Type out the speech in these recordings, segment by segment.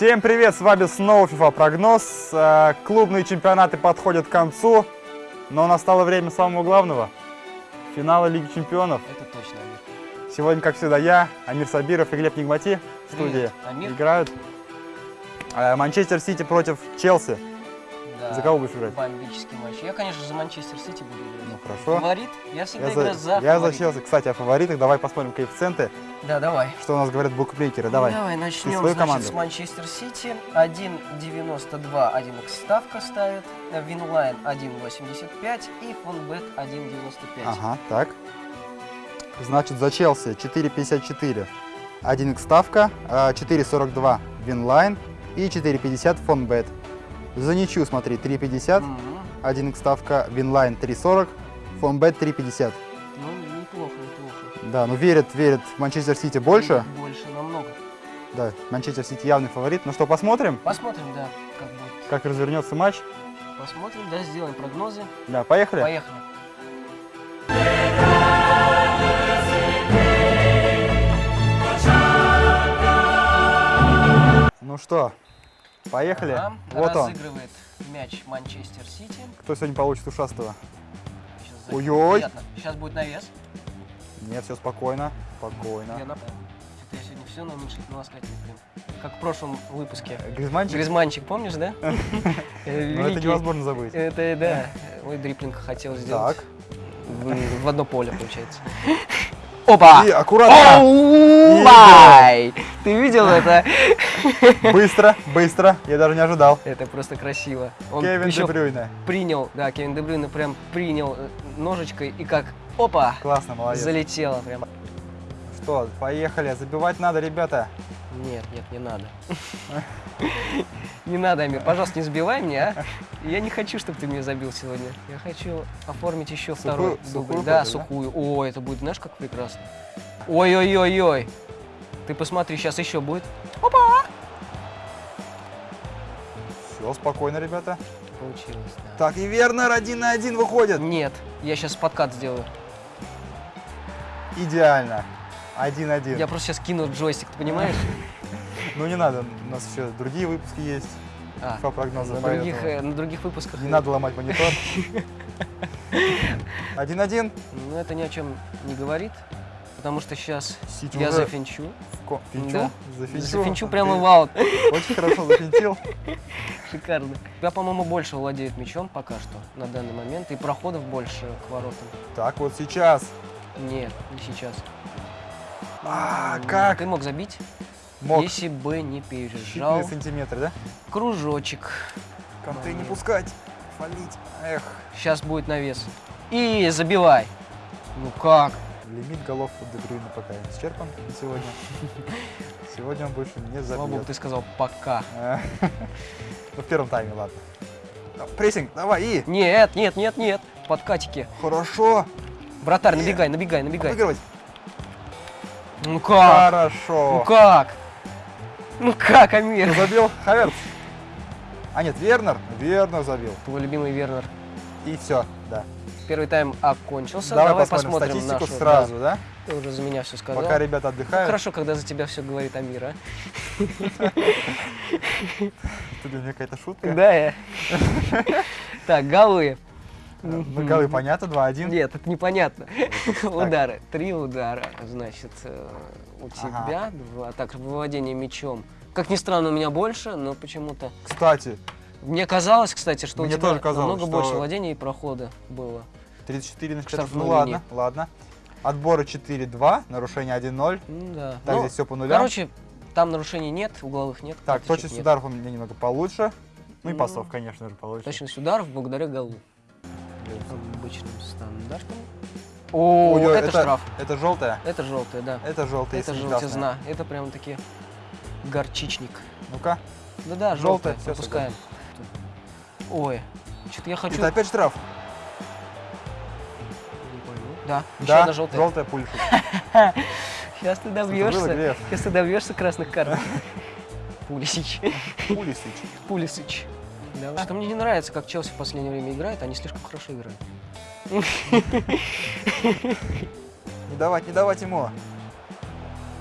Всем привет, с вами снова FIFA прогноз. Э, Клубные чемпионаты подходят к концу, но настало время самого главного – финала Лиги Чемпионов. Это точно, Амир. Сегодня, как всегда, я, Амир Сабиров и Глеб Нигмати в студии Привет, Амир. играют. Э, Манчестер Сити против Челси. За кого будешь играть? Бомбический матч. Я, конечно, за Манчестер Сити буду играть. Ну, хорошо. Фаворит? Я всегда Я играю за, за я за. Челси. Кстати, о фаворитах. Давай посмотрим коэффициенты. Да, давай. Что у нас говорят букмекеры. Ну, Давай. давай начнем значит, команду. с Манчестер Сити. 1.92 1 x ставка ставит. Winline 1.85 и Фонбет 1.95. Ага, так. Значит, за Челси 4,54. 1 x ставка, а, 4,42 Winline и 4,50 Фонбет. За ничью, смотри, 3,50. Мгм. 1 x ставка Winline 3,40, Фонбет 3,50. Ну, неплохо, неплохо. Да, ну верят, верят в Манчестер Сити больше. Больше, намного. Да, Манчестер Сити явный фаворит. Ну что, посмотрим, Посмотрим, да, как будет. как развернется матч. Посмотрим, да, сделаем прогнозы. Да, поехали. Поехали. Ну что, поехали. Ага, Вот он. Разыгрывает мяч Манчестер Сити. Кто сегодня получит ушастого? Ой-ой. Сейчас будет навес. Нет, все спокойно, спокойно. Я, на... Что-то я сегодня все на уменьшительном ласкательном прям. Как в прошлом выпуске. Гризманчик? Гризманчик, помнишь, да? Э, Ну это невозможно забыть. Это, да. Ой, дриплинг хотел сделать. Так. В, одно поле, получается. Опа! И аккуратно. Ты видел это? Быстро, быстро. Я даже не ожидал. Это просто красиво. Он Кевин еще Де Брюйне. принял, да, Кевин Де Брюйне прям принял э, ножичкой и как, опа, Классно, молодец. залетело прям. Что, поехали. Забивать надо, ребята. Нет, нет, не надо. Не надо, Амир, пожалуйста, не сбивай меня, а. Я не хочу, чтобы ты меня забил сегодня. Я хочу оформить еще Сухую- второй сухую дубль. Да, против, да? сухую. О, это будет, знаешь, как прекрасно. Ой-ой-ой-ой. Ты посмотри, сейчас еще будет. Опа! Все, спокойно, ребята. Получилось, да. Так, и Вернер один на один выходит. Нет, я сейчас подкат сделаю. Идеально. Один-один. Я просто сейчас кину джойстик, ты понимаешь? Ну не надо, у нас еще другие выпуски есть. А, По прогнозам. на других, э, на других выпусках. Не надо ломать монитор. Один-один. Ну, это ни о чем не говорит, потому что сейчас я зафинчу. В ко- Финчу? Да. Зафинчу? Зафинчу прямо в аут. Очень хорошо зафинтил. Шикарно. Я, по-моему, больше владеет мячом пока что на данный момент, и проходов больше к воротам. Так, вот сейчас. Нет, не сейчас. А, как? Ты мог забить, Мог. если бы не пережал. Считанные сантиметры, да? Кружочек. Конты не пускать. Фолить. Эх. Сейчас будет навес. И забивай. Ну как? Лимит голов у Дебрюйна пока исчерпан на сегодня. Сегодня он больше не Слава богу, забьет. ты сказал пока. Ну, в первом тайме, ладно. Ну, Прессинг, давай, и. Нет, нет, нет, нет. Подкатики. Хорошо. Вратарь, Э. набегай, набегай, набегай. Обыгрывать. Ну как? Ну Хорошо. как? Ну как, Амир? Кто забил? Хаверц. А нет, Вернер. Вернер забил. Твой любимый Вернер. И все, да. Первый тайм окончился. Давай, Давай, посмотрим, посмотрим, статистику нашу, сразу, да? Ты уже за меня все сказал. Пока ребята отдыхают. Хорошо, когда за тебя все говорит Амир, а? Это для меня какая-то шутка. Да, я. Так, голы. Ну, голы понятно, 2-1. Нет, это непонятно. Удары. Три удара, значит, э, у тебя. Два. Так, владение мячом. Как ни странно, у меня больше, но почему-то... Кстати, Мне казалось, кстати, что Мне у тебя тоже казалось, намного что- больше владения и прохода было. 34 на К 4. Ну ладно, линии. ладно. Отборы 4-2, нарушение 1-0. Ну да. Так, Ну, здесь все по нулям. Короче, там нарушений нет, угловых нет. так, точность нет. ударов у меня немного получше. Ну и Ну, пасов, конечно же, получше. Точность ударов благодаря голу. Обычным стандартом. О, Ой, ой, это, штраф. Это желтая? Это желтая, да. Это желтая, это желтизна. Это прям таки горчичник. Ну-ка. Да-да, Желтая, желтая. всё, Пропускаем. Ой, что-то я хочу... Это опять штраф? Не пойму. Да, еще Да, одна желтая. желтая пульша. Сейчас ты добьешься. Сейчас ты добьешься красных карток. Пулисич. Пулисич. Пулисич. Да, что мне не нравится, как Челси в последнее время играет, они слишком хорошо играют. Не давать, не давать ему.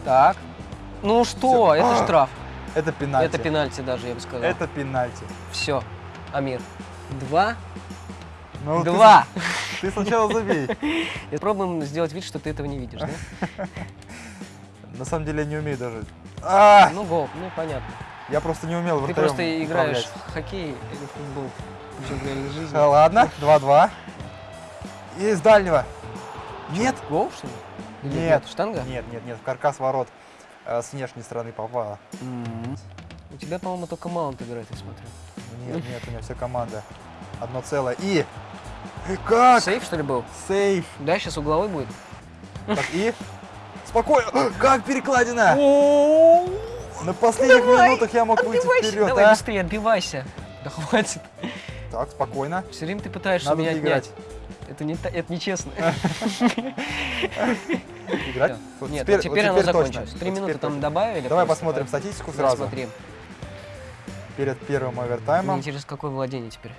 Так. Ну что, Всё. это штраф. Это пенальти. Это пенальти даже, я бы сказал. Это пенальти. Все. Амир. Два. Ну, ты Два. с- Ты, сначала забей. И Пробуем сделать вид, что ты этого не видишь, да? На самом деле я не умею даже. А, Ну, гол, ну, понятно. я просто не умел Ты просто играешь в хоккей или в футбол. Причем в реальной жизни. А, Ладно, 2-2. И из дальнего. Нет? Гол, что ли? Нет. Штанга? Нет, нет, нет, в каркас ворот э, с внешней стороны попала. У тебя, по-моему, только маунт играет, я смотрю. Нет, нет, у меня вся команда. Одно целое. И... И Как? Сейф, что ли, был? Сейф. Да, сейчас угловой будет. Так, и... Спокойно. Как перекладина? На последних Давай, минутах я мог выйти Отбивайся. вперед, Давай а? быстрее, отбивайся. Да хватит. Так, спокойно. Все время ты пытаешься Надо меня отнять. Это, не, это нечестно. Играть? Нет, теперь, оно точно. закончилось. Три минуты там добавили. Давай посмотрим статистику сразу. смотри. Перед первым Мне овертаймом. интересно, какое владение теперь?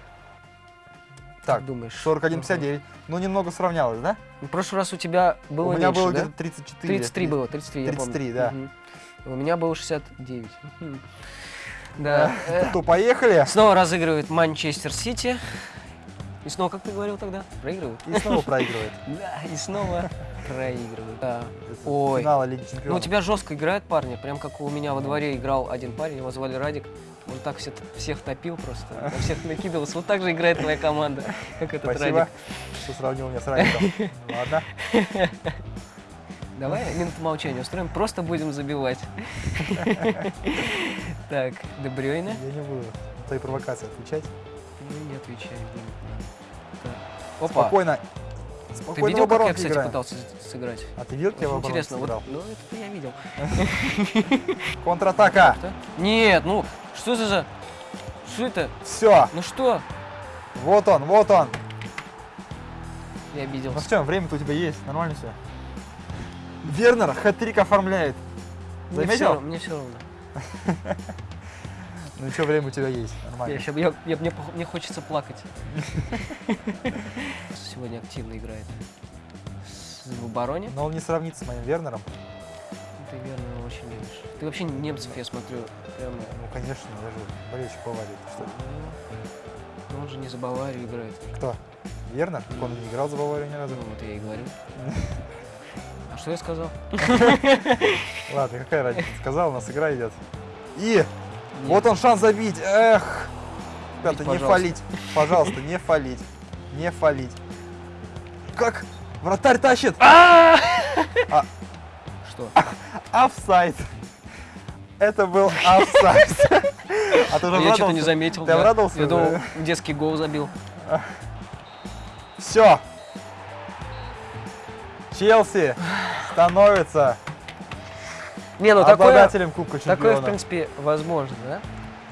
Так, Как думаешь? 41-59. Ну, немного сравнялось, да? В прошлый раз у тебя было У меня меньше, было да? где-то 34. 33 было, 33, я помню. 33, да. Мгм. У меня было 69. Мгм. Да. э, То поехали. Снова разыгрывает Манчестер Сити. И снова, как ты говорил тогда? Проигрывают? И снова проигрывает. Да, и снова проигрывают. Да. Ой. Финала Лиги Ну, у Чемпионов. тебя жестко играют парни, прям как у меня во дворе играл один парень, его звали Радик. Он так все, всех топил просто, на всех накидывался. Вот так же играет твоя команда, как этот Спасибо, Радик. что сравнил меня с Радиком. Ладно. Давай минуту молчания устроим, просто будем забивать. Так, Дебрёйна. Я не буду твои провокации отвечать. Не отвечай. Опа, Спокойно. Ты Спокойно видел, в как я, кстати, играем. пытался сыграть? А ты видел, как я в интересно, вот, ну это я видел. Контратака. Нет, ну, что за. Что это? Все. Ну что? Вот он, вот он. Я обиделся. Ну что, время-то у тебя есть. Нормально все. Вернер хэт-трик оформляет. Заметил? Мне все равно. Ну что, время у тебя есть. Нормально. Я, щас- я- я- мне, мне хочется плакать. Сегодня активно играет. В обороне. Но он не сравнится с моим Вернером. Ты верно очень любишь. Ты вообще немцев, я смотрю, прям... Ну, конечно, я же болельщик Баварии. Что? Ну, он же не за Баварию играет. Кто? Вернер? Так Он не играл за Баварию ни разу. Ну, вот я и говорю. А что я сказал? Ладно, какая разница? Сказал, у нас игра идет. И Нет. вот он шанс забить. Эх. Ребята, не фалить. Пожалуйста, не фалить. Не фалить. Как? Вратарь тащит. А! Что? Офсайд. Это был офсайд. А ты А же я что-то не заметил. Ты обрадовался Я думал, детский гол забил. Все. Челси становится Не, ну такое, обладателем Кубка такое, в принципе, возможно, да?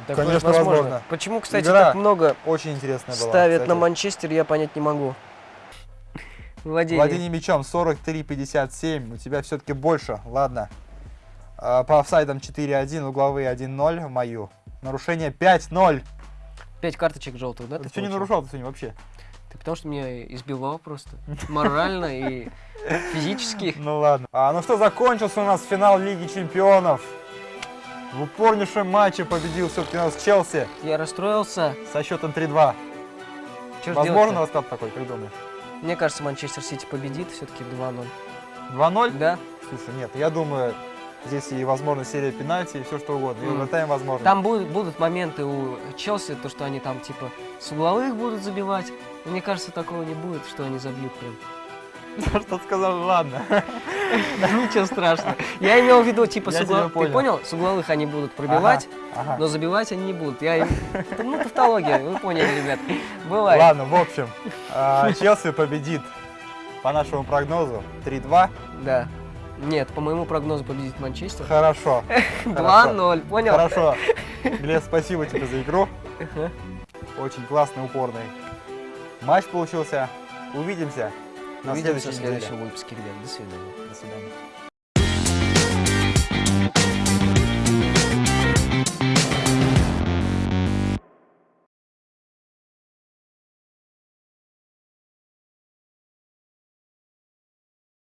Такое Конечно, возможно. Почему, кстати, Игра так много Очень интересная была. ставят кстати. на Манчестер, я понять не могу. Владение. Владение мячом 43-57. У тебя все-таки больше. Ладно. А, По офсайдам 4-1, угловые 1-0 в мою. Нарушение 5-0. Пять карточек желтых, да? ты ты что не нарушал ты сегодня вообще? Ты потому что меня избивал просто. Морально и физически. Ну ладно. А, ну что, закончился у нас финал Лиги Чемпионов. В упорнейшем матче победил все-таки у нас Челси Я расстроился. со счетом 3-2. Чё ж Возможно расклад такой, как думаешь? Мне кажется, Манчестер Сити победит все-таки 2-0. 2-0? Да? Слушай, нет, я думаю, здесь и возможно серия пенальти, и все что угодно. И Мгм. овертайм возможно. Там будут, будут моменты у Челси, то, что они там типа с угловых будут забивать. Мне кажется, такого не будет, что они забьют прям. За что сказал, ладно. Ничего страшного. Я имел в виду, типа, с угловых. Ты понял. С угловых они будут пробивать, но забивать они не будут. Я Ну, тавтология, вы поняли, ребят. Бывает. Ладно, в общем, а, Челси победит по нашему прогнозу 3-2. Да. Нет, по моему прогнозу победит Манчестер. Хорошо. 2-0, понял? Хорошо. Глеб, спасибо тебе за игру. Очень классный, упорный матч получился. Увидимся на Увидимся в следующей следующем неделе. выпуске, ребят. До свидания. До свидания.